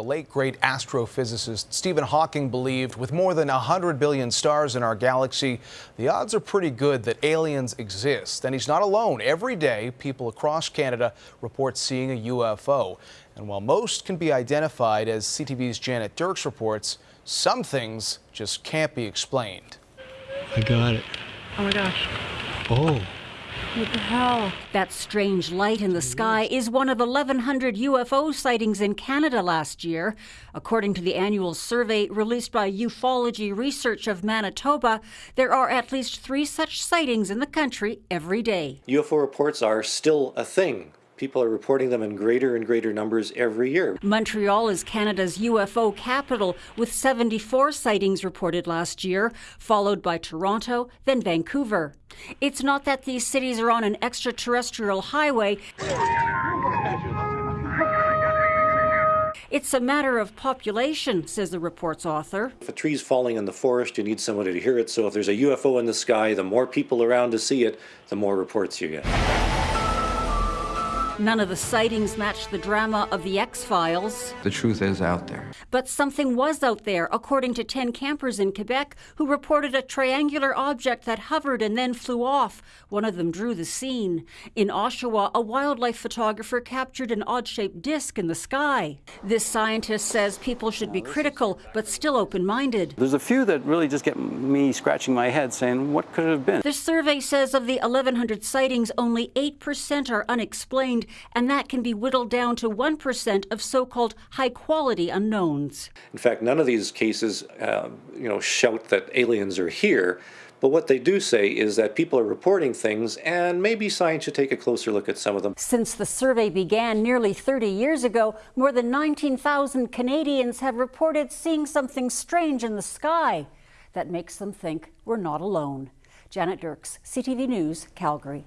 The late great astrophysicist Stephen Hawking believed with more than 100 billion stars in our galaxy, the odds are pretty good that aliens exist. And he's not alone. Every day, people across Canada report seeing a UFO. And while most can be identified, as CTV's Janet Dirks reports, some things just can't be explained. I got it. Oh my gosh. Oh. What the hell? That strange light in the sky is one of 1,100 UFO sightings in Canada last year. According to the annual survey released by Ufology Research of Manitoba, there are at least three such sightings in the country every day. UFO reports are still a thing people are reporting them in greater and greater numbers every year. Montreal is Canada's UFO capital, with 74 sightings reported last year, followed by Toronto, then Vancouver. It's not that these cities are on an extraterrestrial highway. It's a matter of population, says the report's author. If a tree's falling in the forest, you need somebody to hear it. So if there's a UFO in the sky, the more people around to see it, the more reports you get. None of the sightings matched the drama of the X Files. The truth is out there. But something was out there, according to 10 campers in Quebec who reported a triangular object that hovered and then flew off. One of them drew the scene. In Oshawa, a wildlife photographer captured an odd shaped disc in the sky. This scientist says people should be critical, but still open minded. There's a few that really just get me scratching my head saying, what could it have been? The survey says of the 1,100 sightings, only 8% are unexplained and that can be whittled down to 1% of so-called high-quality unknowns. In fact, none of these cases, uh, you know, shout that aliens are here. But what they do say is that people are reporting things, and maybe science should take a closer look at some of them. Since the survey began nearly 30 years ago, more than 19,000 Canadians have reported seeing something strange in the sky that makes them think we're not alone. Janet Dirks, CTV News, Calgary.